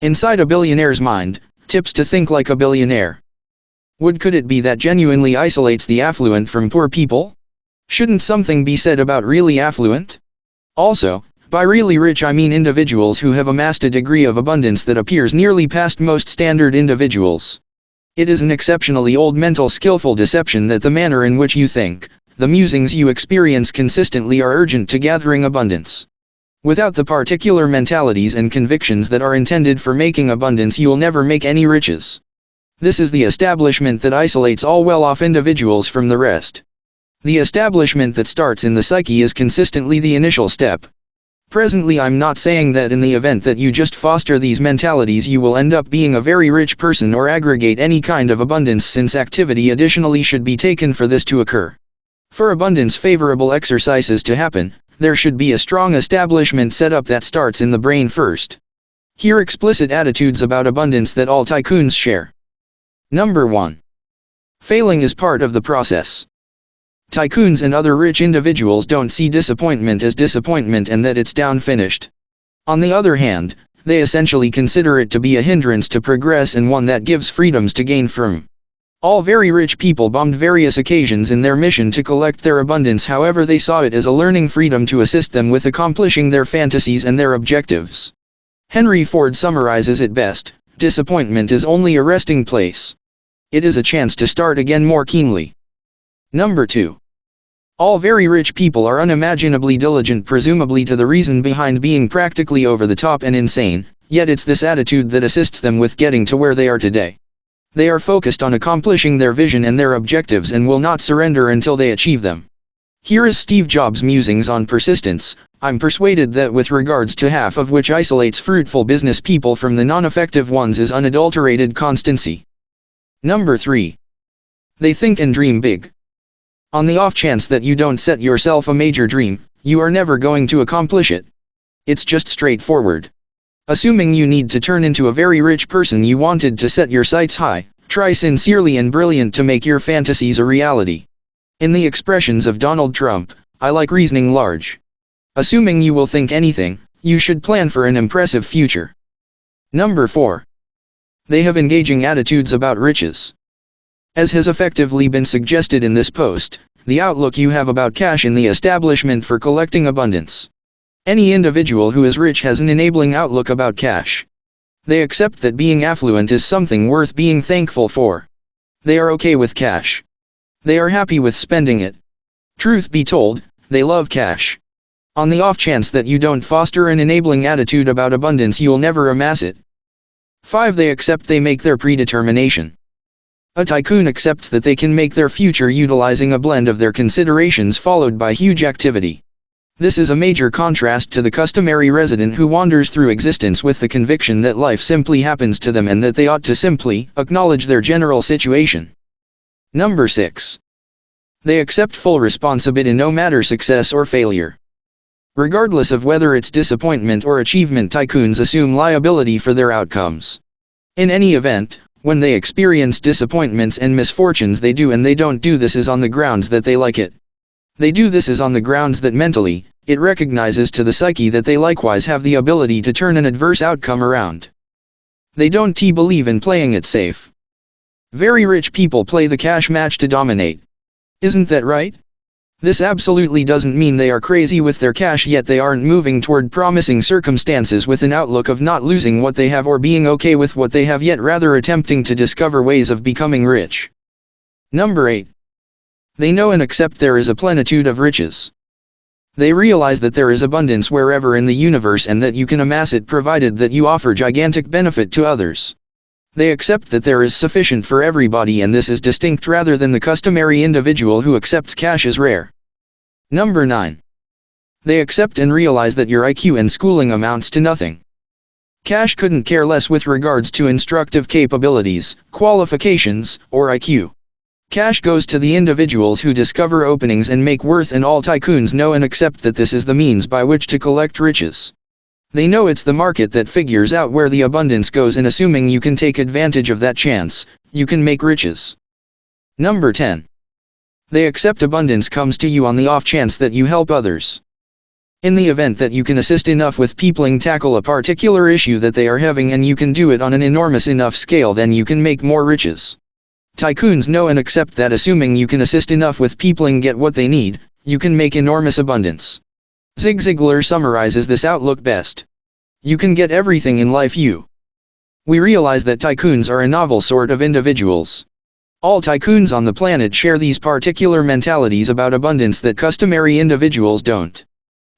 Inside a billionaire's mind, tips to think like a billionaire. Would could it be that genuinely isolates the affluent from poor people? Shouldn't something be said about really affluent? Also, by really rich I mean individuals who have amassed a degree of abundance that appears nearly past most standard individuals. It is an exceptionally old mental skillful deception that the manner in which you think, the musings you experience consistently are urgent to gathering abundance. Without the particular mentalities and convictions that are intended for making abundance you will never make any riches. This is the establishment that isolates all well-off individuals from the rest. The establishment that starts in the psyche is consistently the initial step. Presently I'm not saying that in the event that you just foster these mentalities you will end up being a very rich person or aggregate any kind of abundance since activity additionally should be taken for this to occur. For abundance favorable exercises to happen, there should be a strong establishment set up that starts in the brain first. Here explicit attitudes about abundance that all tycoons share. Number 1. Failing is part of the process. Tycoons and other rich individuals don't see disappointment as disappointment and that it's down finished. On the other hand, they essentially consider it to be a hindrance to progress and one that gives freedoms to gain from. All very rich people bombed various occasions in their mission to collect their abundance however they saw it as a learning freedom to assist them with accomplishing their fantasies and their objectives. Henry Ford summarizes it best, disappointment is only a resting place. It is a chance to start again more keenly. Number 2. All very rich people are unimaginably diligent presumably to the reason behind being practically over the top and insane, yet it's this attitude that assists them with getting to where they are today. They are focused on accomplishing their vision and their objectives and will not surrender until they achieve them. Here is Steve Jobs' musings on persistence. I'm persuaded that with regards to half of which isolates fruitful business people from the non-effective ones is unadulterated constancy. Number 3. They think and dream big. On the off chance that you don't set yourself a major dream, you are never going to accomplish it. It's just straightforward. Assuming you need to turn into a very rich person you wanted to set your sights high, try sincerely and brilliant to make your fantasies a reality. In the expressions of Donald Trump, I like reasoning large. Assuming you will think anything, you should plan for an impressive future. Number 4. They have engaging attitudes about riches. As has effectively been suggested in this post, the outlook you have about cash in the establishment for collecting abundance. Any individual who is rich has an enabling outlook about cash. They accept that being affluent is something worth being thankful for. They are okay with cash. They are happy with spending it. Truth be told, they love cash. On the off chance that you don't foster an enabling attitude about abundance you'll never amass it. 5. They accept they make their predetermination. A tycoon accepts that they can make their future utilizing a blend of their considerations followed by huge activity. This is a major contrast to the customary resident who wanders through existence with the conviction that life simply happens to them and that they ought to simply acknowledge their general situation. Number 6. They accept full responsibility no matter success or failure. Regardless of whether it's disappointment or achievement tycoons assume liability for their outcomes. In any event, when they experience disappointments and misfortunes they do and they don't do this is on the grounds that they like it. They do this is on the grounds that mentally, it recognizes to the psyche that they likewise have the ability to turn an adverse outcome around. They don't t believe in playing it safe. Very rich people play the cash match to dominate. Isn't that right? This absolutely doesn't mean they are crazy with their cash yet they aren't moving toward promising circumstances with an outlook of not losing what they have or being okay with what they have yet rather attempting to discover ways of becoming rich. Number 8. They know and accept there is a plenitude of riches. They realize that there is abundance wherever in the universe and that you can amass it provided that you offer gigantic benefit to others. They accept that there is sufficient for everybody and this is distinct rather than the customary individual who accepts cash as rare. Number 9. They accept and realize that your IQ and schooling amounts to nothing. Cash couldn't care less with regards to instructive capabilities, qualifications, or IQ. Cash goes to the individuals who discover openings and make worth and all tycoons know and accept that this is the means by which to collect riches. They know it's the market that figures out where the abundance goes and assuming you can take advantage of that chance, you can make riches. Number 10. They accept abundance comes to you on the off chance that you help others. In the event that you can assist enough with peopling tackle a particular issue that they are having and you can do it on an enormous enough scale then you can make more riches. Tycoons know and accept that assuming you can assist enough with peopling get what they need, you can make enormous abundance. Zig Ziglar summarizes this outlook best. You can get everything in life you. We realize that tycoons are a novel sort of individuals. All tycoons on the planet share these particular mentalities about abundance that customary individuals don't.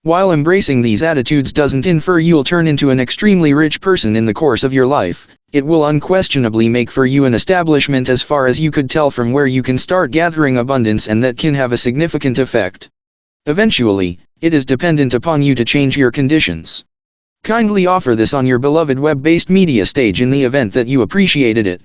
While embracing these attitudes doesn't infer you'll turn into an extremely rich person in the course of your life, it will unquestionably make for you an establishment as far as you could tell from where you can start gathering abundance and that can have a significant effect. Eventually, it is dependent upon you to change your conditions. Kindly offer this on your beloved web-based media stage in the event that you appreciated it.